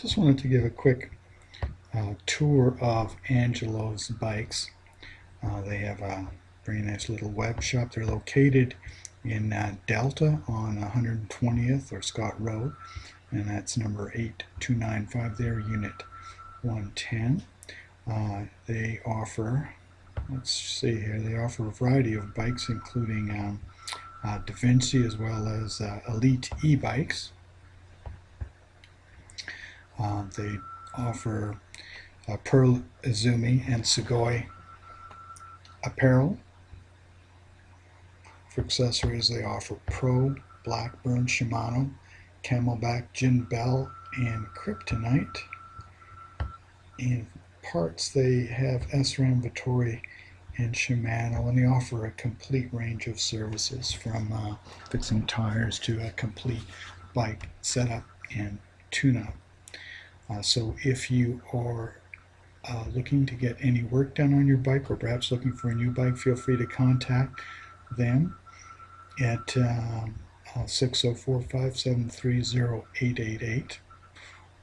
Just wanted to give a quick uh, tour of Angelo's bikes. Uh, they have a very nice little web shop. They're located in uh, Delta on 120th or Scott Road, and that's number 8295 there, unit 110. Uh, they offer, let's see here, they offer a variety of bikes, including um, uh, Devinci as well as uh, Elite e-bikes. Uh, they offer uh, Pearl Izumi and Sugoi apparel. For accessories, they offer Pro, Blackburn, Shimano, CamelBak, Jin Bell, and Kryptonite. In parts, they have SRAM, Vittoria, and Shimano, and they offer a complete range of services from uh, fixing tires to a complete bike setup and tune-up. Uh, so if you are uh, looking to get any work done on your bike or perhaps looking for a new bike, feel free to contact them at um, uh, 604-573-0888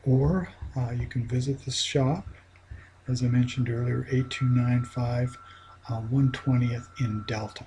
or uh, you can visit the shop as I mentioned earlier 8295 120th uh, in Delta.